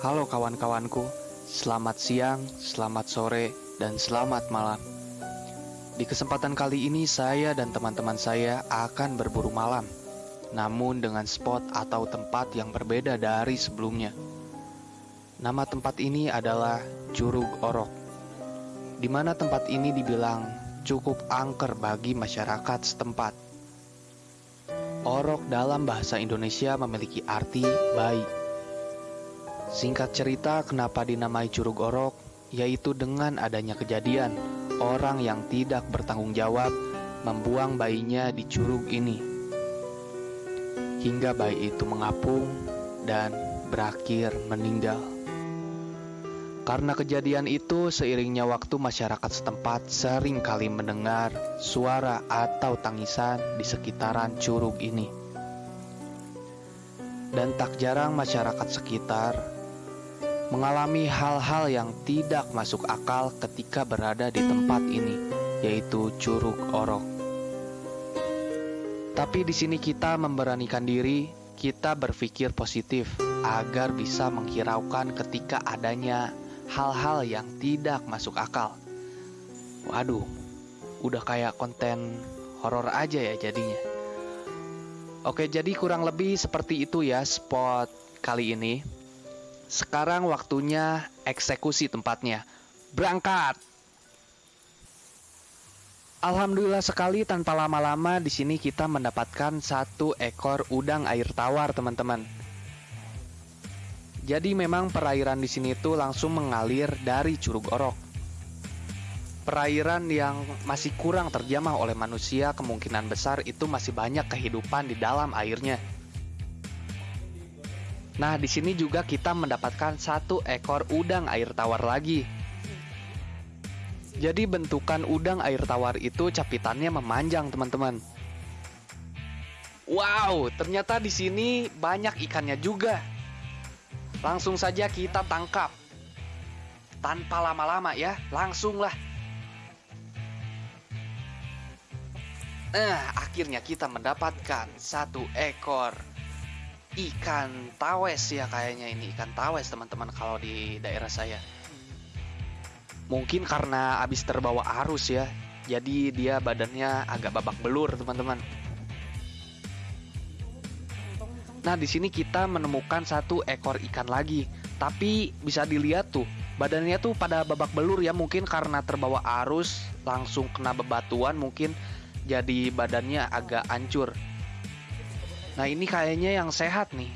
Halo kawan-kawanku, selamat siang, selamat sore, dan selamat malam. Di kesempatan kali ini saya dan teman-teman saya akan berburu malam, namun dengan spot atau tempat yang berbeda dari sebelumnya. Nama tempat ini adalah Curug Orok, di mana tempat ini dibilang cukup angker bagi masyarakat setempat. Orok dalam bahasa Indonesia memiliki arti baik. Singkat cerita, kenapa dinamai Curug Orok, yaitu dengan adanya kejadian orang yang tidak bertanggung jawab membuang bayinya di curug ini. Hingga bayi itu mengapung dan berakhir meninggal. Karena kejadian itu, seiringnya waktu masyarakat setempat sering kali mendengar suara atau tangisan di sekitaran curug ini. Dan tak jarang masyarakat sekitar mengalami hal-hal yang tidak masuk akal ketika berada di tempat ini, yaitu Curug Orok. Tapi di sini kita memberanikan diri, kita berpikir positif agar bisa menghiraukan ketika adanya hal-hal yang tidak masuk akal. Waduh, udah kayak konten horor aja ya jadinya. Oke, jadi kurang lebih seperti itu ya spot kali ini. Sekarang waktunya eksekusi tempatnya. Berangkat. Alhamdulillah sekali tanpa lama-lama di sini kita mendapatkan satu ekor udang air tawar, teman-teman. Jadi memang perairan di sini tuh langsung mengalir dari Curug Orok. Perairan yang masih kurang terjamah oleh manusia kemungkinan besar itu masih banyak kehidupan di dalam airnya. Nah, di sini juga kita mendapatkan satu ekor udang air tawar lagi. Jadi bentukan udang air tawar itu capitannya memanjang, teman-teman. Wow, ternyata di sini banyak ikannya juga. Langsung saja kita tangkap. Tanpa lama-lama ya, langsunglah. Eh, akhirnya kita mendapatkan satu ekor ikan tawes ya kayaknya ini ikan tawes teman-teman kalau di daerah saya. Mungkin karena habis terbawa arus ya, jadi dia badannya agak babak belur teman-teman. Nah, di sini kita menemukan satu ekor ikan lagi. Tapi bisa dilihat tuh, badannya tuh pada babak belur ya, mungkin karena terbawa arus, langsung kena bebatuan mungkin jadi badannya agak hancur. Nah, ini kayaknya yang sehat nih.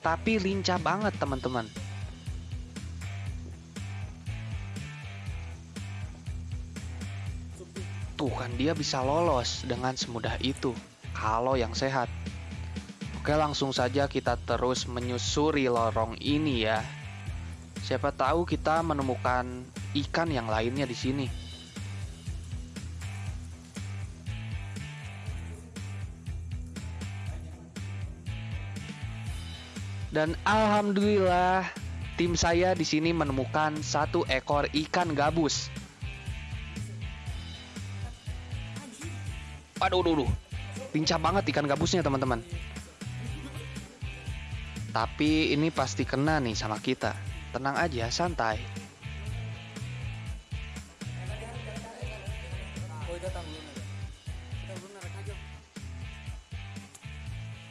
Tapi lincah banget, teman-teman. Tuh kan dia bisa lolos dengan semudah itu kalau yang sehat. Oke, langsung saja kita terus menyusuri lorong ini ya. Siapa tahu kita menemukan ikan yang lainnya di sini. Dan alhamdulillah, tim saya di sini menemukan satu ekor ikan gabus. Waduh, duh, duh. Lincah banget ikan gabusnya, teman-teman. Tapi ini pasti kena nih sama kita. Tenang aja, santai.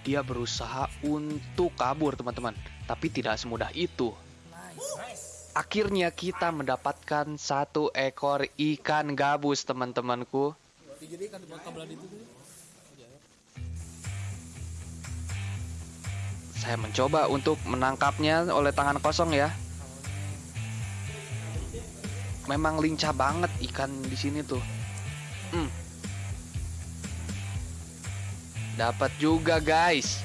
Dia berusaha untuk kabur, teman-teman. Tapi tidak semudah itu. Akhirnya kita mendapatkan satu ekor ikan gabus, teman-temanku. Saya mencoba untuk menangkapnya oleh tangan kosong ya. Memang lincah banget ikan di sini tuh. Hmm. Dapat juga guys.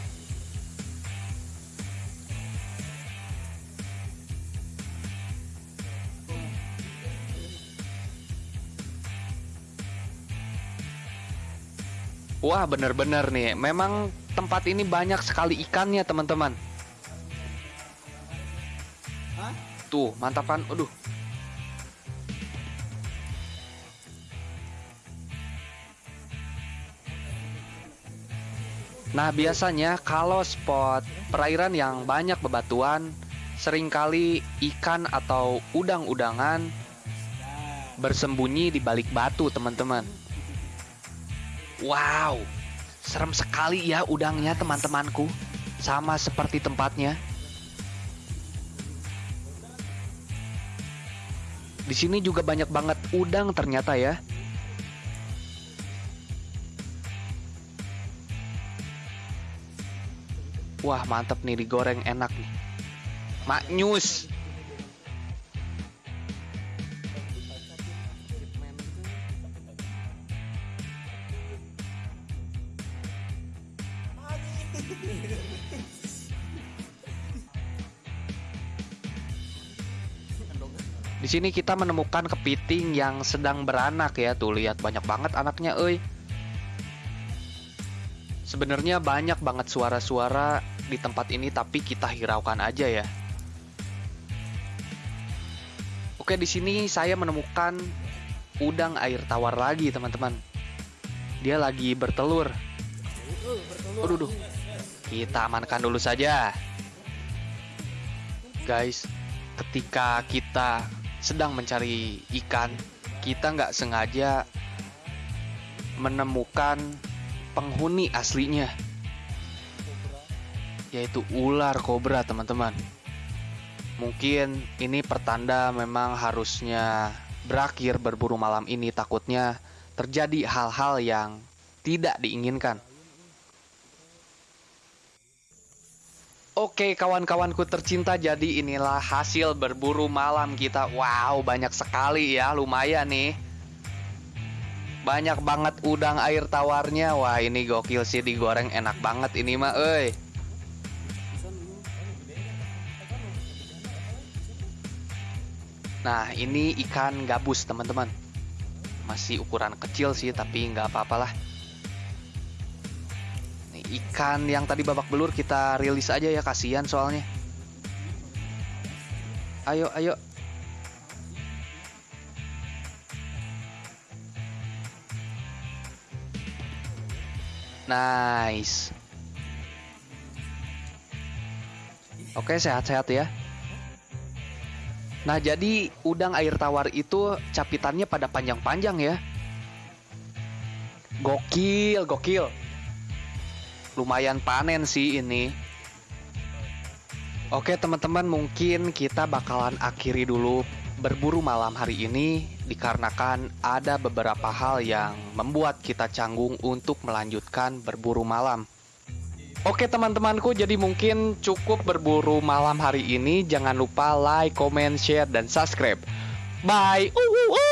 Wah bener-bener nih, memang tempat ini banyak sekali ikannya teman-teman. Tuh, mantap kan? Aduh. Nah, biasanya kalau spot perairan yang banyak bebatuan, sering kali ikan atau udang-udangan bersembunyi di balik batu, teman-teman. Wow, serem sekali ya udangnya, teman-temanku. Sama seperti tempatnya. Di sini juga banyak banget udang ternyata ya. Wah, mantep nih digoreng enak nih. Maknyus. Di sini kita menemukan kepiting yang sedang beranak ya. Tuh lihat banyak banget anaknya, euy. Sebenarnya banyak banget suara-suara di tempat ini tapi kita hiraukan aja ya. Oke, di sini saya menemukan udang air tawar lagi, teman-teman. Dia lagi bertelur. Aduh, duh. Kita amankan dulu saja. Guys, ketika kita sedang mencari ikan, kita nggak sengaja menemukan penghuni aslinya, yaitu ular kobra, teman-teman. Mungkin ini pertanda memang harusnya berakhir berburu malam ini, takutnya terjadi hal-hal yang tidak diinginkan. Oke kawan-kawanku tercinta jadi inilah hasil berburu malam kita Wow banyak sekali ya lumayan nih Banyak banget udang air tawarnya. Wah ini gokil sih digoreng. Enak banget ini mah euy. Nah ini ikan gabus teman-teman. Masih ukuran kecil sih tapi nggak apa-apalah ikan yang tadi babak belur kita rilis aja ya kasihan soalnya. Ayo ayo Nice Oke sehat-sehat ya Nah, jadi udang air tawar itu capitannya pada panjang-panjang ya. Gokil, gokil. Lumayan panen sih ini. Oke, teman-teman, mungkin kita bakalan akhiri dulu berburu malam hari ini dikarenakan ada beberapa hal yang membuat kita canggung untuk melanjutkan berburu malam. Oke teman-temanku, jadi mungkin cukup berburu malam hari ini. Jangan lupa like, comment, share, dan subscribe. Bye! Uh, uh, uh.